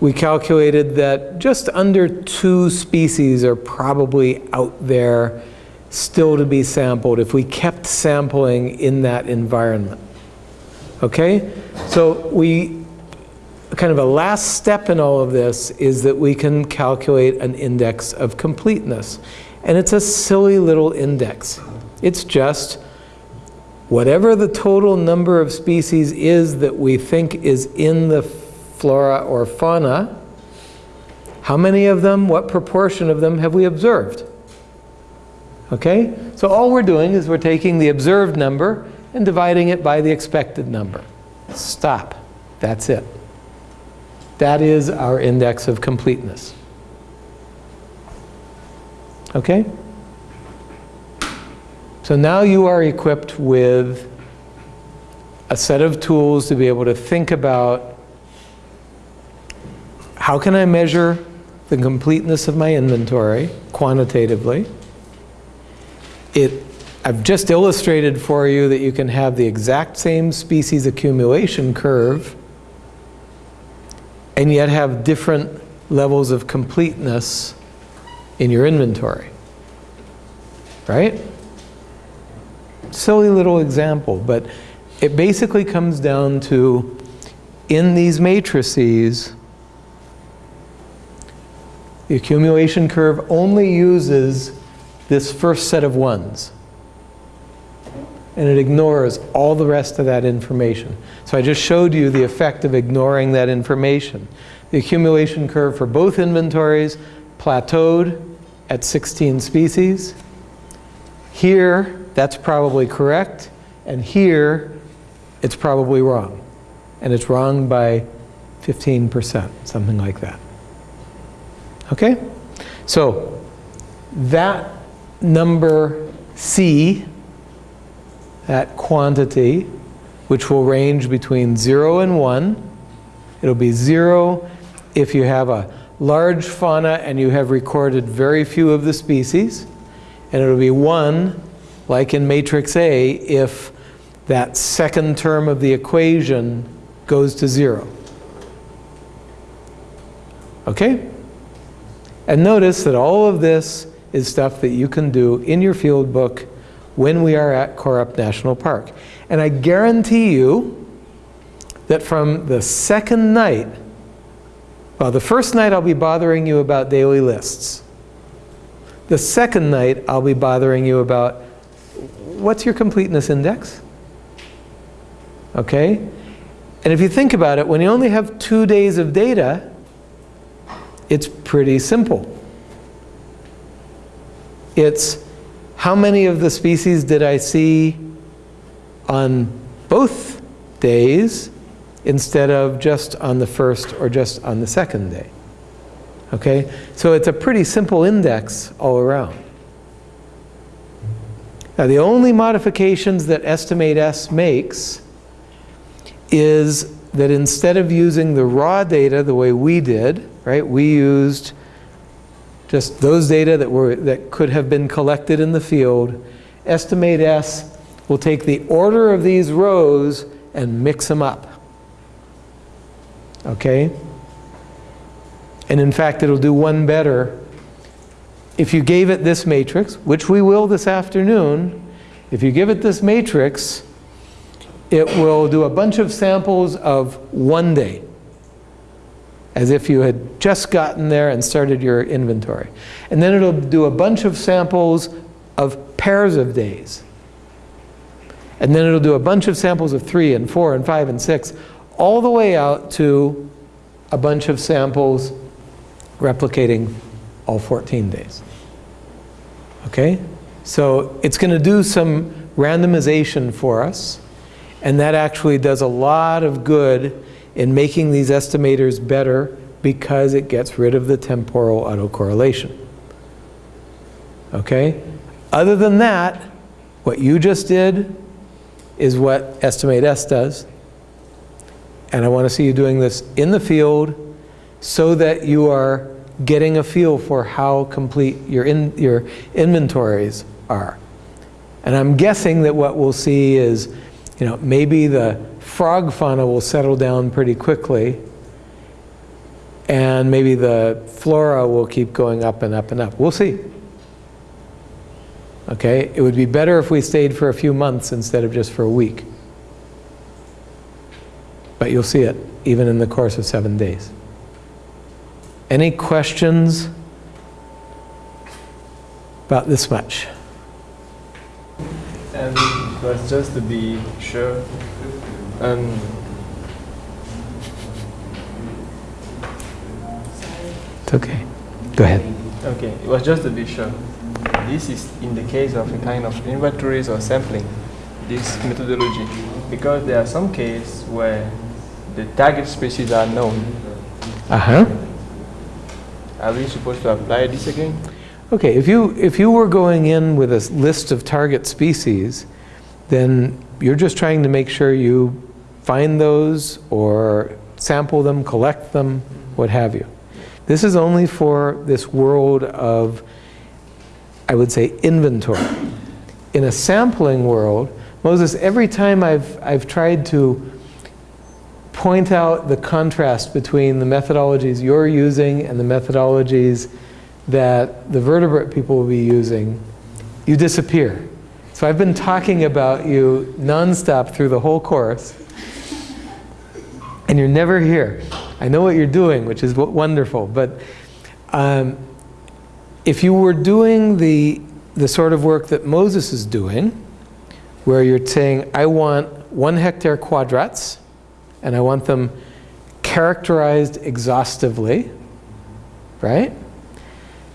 we calculated that just under two species are probably out there still to be sampled if we kept sampling in that environment. Okay? So we, kind of a last step in all of this is that we can calculate an index of completeness. And it's a silly little index. It's just whatever the total number of species is that we think is in the flora or fauna, how many of them, what proportion of them have we observed? Okay? So all we're doing is we're taking the observed number and dividing it by the expected number. Stop. That's it. That is our index of completeness. Okay? So now you are equipped with a set of tools to be able to think about how can I measure the completeness of my inventory quantitatively. It, I've just illustrated for you that you can have the exact same species accumulation curve and yet have different levels of completeness in your inventory. Right? Silly little example, but it basically comes down to in these matrices, the accumulation curve only uses this first set of ones. And it ignores all the rest of that information. So I just showed you the effect of ignoring that information. The accumulation curve for both inventories plateaued at 16 species. Here, that's probably correct. And here, it's probably wrong. And it's wrong by 15%, something like that. Okay? So, that number C, that quantity, which will range between 0 and 1. It'll be 0 if you have a large fauna and you have recorded very few of the species. And it'll be 1, like in matrix A, if that second term of the equation goes to 0. Okay? And notice that all of this is stuff that you can do in your field book when we are at Korup National Park. And I guarantee you that from the second night, well, the first night I'll be bothering you about daily lists. The second night I'll be bothering you about what's your completeness index? Okay? And if you think about it, when you only have two days of data, it's pretty simple. It's how many of the species did I see on both days instead of just on the first or just on the second day. Okay, so it's a pretty simple index all around. Now the only modifications that EstimateS makes is that instead of using the raw data the way we did, right, we used just those data that, were, that could have been collected in the field, EstimateS will take the order of these rows and mix them up. Okay? And in fact, it'll do one better. If you gave it this matrix, which we will this afternoon, if you give it this matrix, it will do a bunch of samples of one day as if you had just gotten there and started your inventory. And then it'll do a bunch of samples of pairs of days. And then it'll do a bunch of samples of three and four and five and six, all the way out to a bunch of samples replicating all 14 days. Okay? So it's going to do some randomization for us, and that actually does a lot of good in making these estimators better because it gets rid of the temporal autocorrelation. Okay? Other than that, what you just did is what EstimateS does. And I want to see you doing this in the field so that you are getting a feel for how complete your, in, your inventories are. And I'm guessing that what we'll see is, you know, maybe the frog fauna will settle down pretty quickly. and maybe the flora will keep going up and up and up. We'll see. Okay, it would be better if we stayed for a few months instead of just for a week. But you'll see it even in the course of seven days. Any questions about this much? Was just to be sure. Um, It's okay. Go ahead. okay, it was just to be sure. This is in the case of a kind of inventories or sampling, this methodology, because there are some cases where the target species are known. Uh-huh. Are we supposed to apply this again? Okay, if you, if you were going in with a list of target species, then you're just trying to make sure you find those or sample them, collect them, what have you. This is only for this world of, I would say, inventory. In a sampling world, Moses, every time I've, I've tried to point out the contrast between the methodologies you're using and the methodologies that the vertebrate people will be using, you disappear. So I've been talking about you nonstop through the whole course, and you're never here. I know what you're doing, which is wonderful, but um, if you were doing the, the sort of work that Moses is doing, where you're saying, I want one hectare quadrats, and I want them characterized exhaustively, right?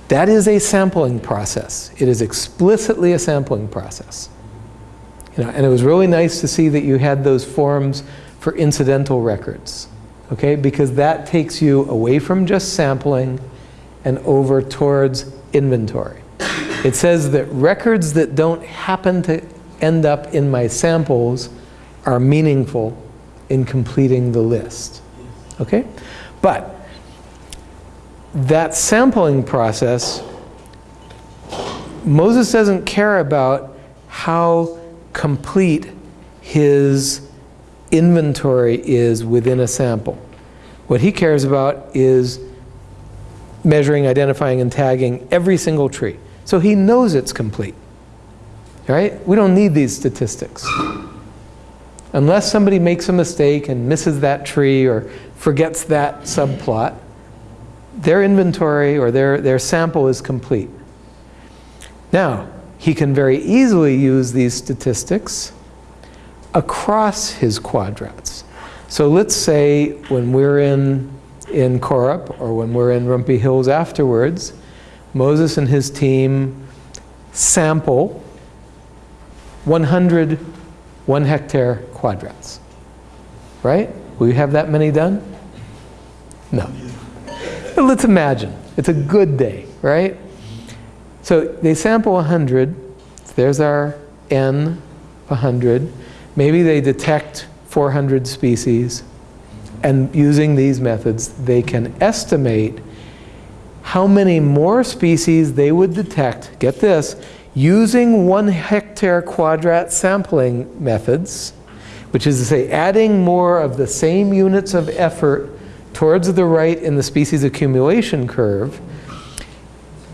That is a sampling process. It is explicitly a sampling process. You know, and it was really nice to see that you had those forms for incidental records, okay? Because that takes you away from just sampling and over towards inventory. It says that records that don't happen to end up in my samples are meaningful in completing the list, okay? But that sampling process, Moses doesn't care about how complete his inventory is within a sample. What he cares about is measuring, identifying, and tagging every single tree. So he knows it's complete. Right? We don't need these statistics. Unless somebody makes a mistake and misses that tree or forgets that subplot, their inventory or their, their sample is complete. Now, he can very easily use these statistics across his quadrats. So let's say when we're in, in Korup or when we're in Rumpi Hills afterwards, Moses and his team sample 100 one hectare quadrats. Right? Will you have that many done? No. Let's imagine. It's a good day, right? So they sample 100. There's our N, 100. Maybe they detect 400 species. And using these methods, they can estimate how many more species they would detect, get this, using one hectare quadrat sampling methods, which is to say adding more of the same units of effort towards the right in the species accumulation curve,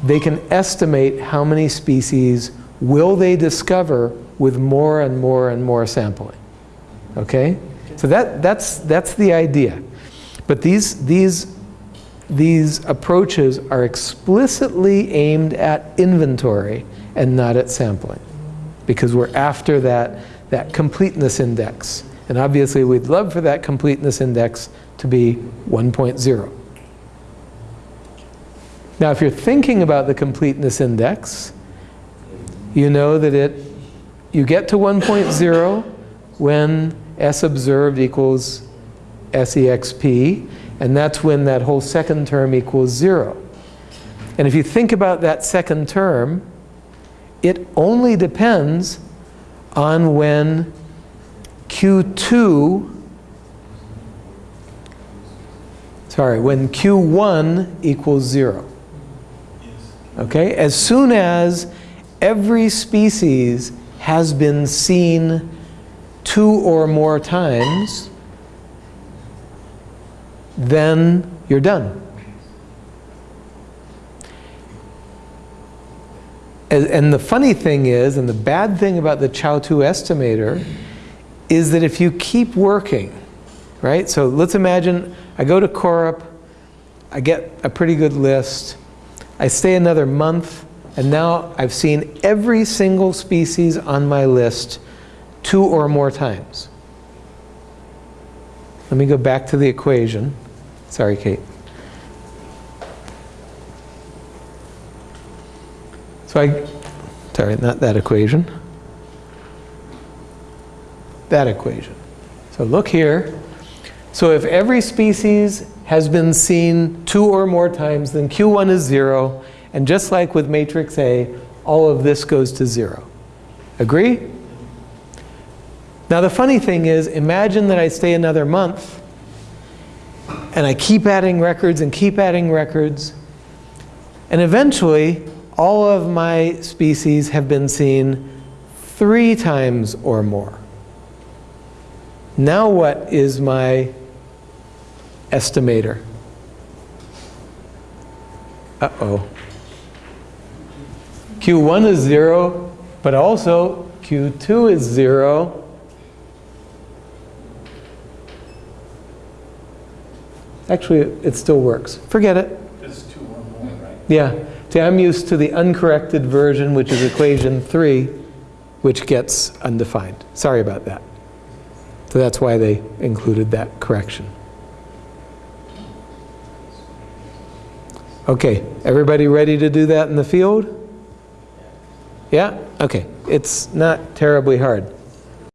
they can estimate how many species will they discover with more and more and more sampling. Okay? So that, that's, that's the idea. But these, these, these approaches are explicitly aimed at inventory and not at sampling. Because we're after that, that completeness index. And obviously we'd love for that completeness index to be 1.0. Now if you're thinking about the completeness index, you know that it, you get to 1.0 when S observed equals SEXP, and that's when that whole second term equals zero. And if you think about that second term, it only depends on when Q2, sorry, when Q1 equals zero. Okay, as soon as every species has been seen two or more times, then you're done. And, the funny thing is, and the bad thing about the Chao 2 estimator is that if you keep working, right? So let's imagine I go to Korup, I get a pretty good list, I stay another month, and now I've seen every single species on my list two or more times. Let me go back to the equation. Sorry, Kate. So I, sorry, not that equation. That equation. So look here. So if every species has been seen two or more times, then Q1 is zero. And just like with matrix A, all of this goes to zero. Agree? Now the funny thing is, imagine that I stay another month and I keep adding records and keep adding records. And eventually, all of my species have been seen three times or more. Now what is my estimator? Uh-oh. Q1 is zero, but also Q2 is zero. Actually, it still works. Forget it. It's two or more, right? Yeah. See, I'm used to the uncorrected version, which is equation 3, which gets undefined. Sorry about that. So that's why they included that correction. Okay, everybody ready to do that in the field? Yeah? Okay, it's not terribly hard.